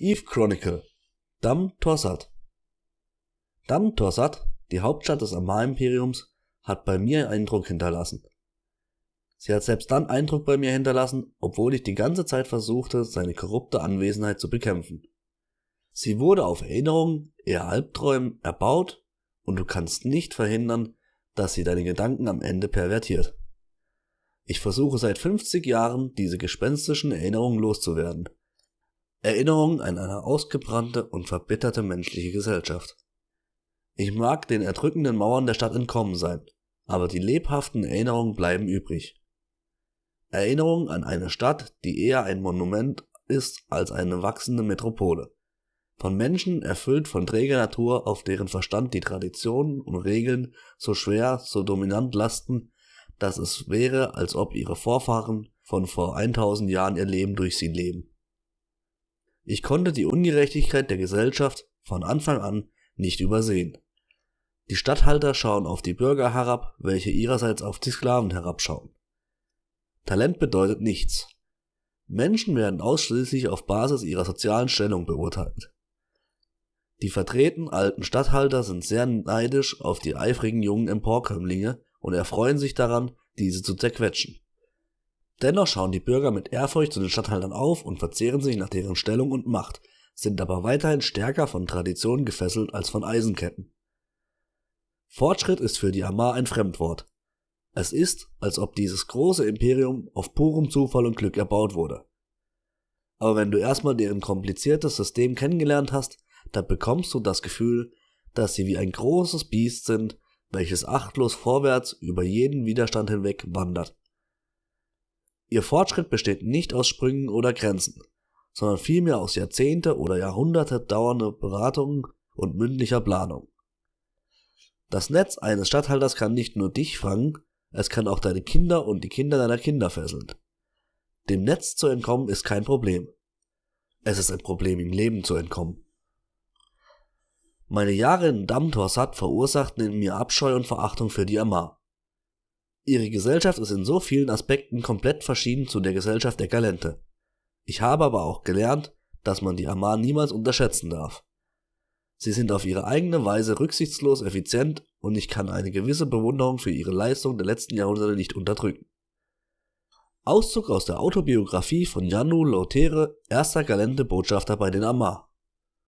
Eve Chronicle Dam Torsat Dam Torsat, die Hauptstadt des Amar-Imperiums, hat bei mir Eindruck hinterlassen. Sie hat selbst dann Eindruck bei mir hinterlassen, obwohl ich die ganze Zeit versuchte, seine korrupte Anwesenheit zu bekämpfen. Sie wurde auf Erinnerungen, eher Albträumen, erbaut und du kannst nicht verhindern, dass sie deine Gedanken am Ende pervertiert. Ich versuche seit 50 Jahren, diese gespenstischen Erinnerungen loszuwerden. Erinnerungen an eine ausgebrannte und verbitterte menschliche Gesellschaft. Ich mag den erdrückenden Mauern der Stadt entkommen sein, aber die lebhaften Erinnerungen bleiben übrig. Erinnerungen an eine Stadt, die eher ein Monument ist als eine wachsende Metropole. Von Menschen erfüllt von träger Natur, auf deren Verstand die Traditionen und Regeln so schwer, so dominant lasten, dass es wäre, als ob ihre Vorfahren von vor 1000 Jahren ihr Leben durch sie leben. Ich konnte die Ungerechtigkeit der Gesellschaft von Anfang an nicht übersehen. Die Statthalter schauen auf die Bürger herab, welche ihrerseits auf die Sklaven herabschauen. Talent bedeutet nichts. Menschen werden ausschließlich auf Basis ihrer sozialen Stellung beurteilt. Die vertreten alten Statthalter sind sehr neidisch auf die eifrigen jungen Emporkömmlinge und erfreuen sich daran, diese zu zerquetschen. Dennoch schauen die Bürger mit Ehrfurcht zu den Statthaltern auf und verzehren sich nach deren Stellung und Macht, sind aber weiterhin stärker von Traditionen gefesselt als von Eisenketten. Fortschritt ist für die Amar ein Fremdwort. Es ist, als ob dieses große Imperium auf purem Zufall und Glück erbaut wurde. Aber wenn du erstmal deren kompliziertes System kennengelernt hast, dann bekommst du das Gefühl, dass sie wie ein großes Biest sind, welches achtlos vorwärts über jeden Widerstand hinweg wandert. Ihr Fortschritt besteht nicht aus Sprüngen oder Grenzen, sondern vielmehr aus Jahrzehnte oder Jahrhunderte dauernde Beratungen und mündlicher Planung. Das Netz eines Statthalters kann nicht nur dich fangen, es kann auch deine Kinder und die Kinder deiner Kinder fesseln. Dem Netz zu entkommen ist kein Problem. Es ist ein Problem, im Leben zu entkommen. Meine Jahre in Damtorsat verursachten in mir Abscheu und Verachtung für die Amar. Ihre Gesellschaft ist in so vielen Aspekten komplett verschieden zu der Gesellschaft der Galente. Ich habe aber auch gelernt, dass man die Amar niemals unterschätzen darf. Sie sind auf ihre eigene Weise rücksichtslos effizient und ich kann eine gewisse Bewunderung für ihre Leistung der letzten Jahrhunderte nicht unterdrücken. Auszug aus der Autobiografie von Janu Lautere, erster Galente Botschafter bei den Amar.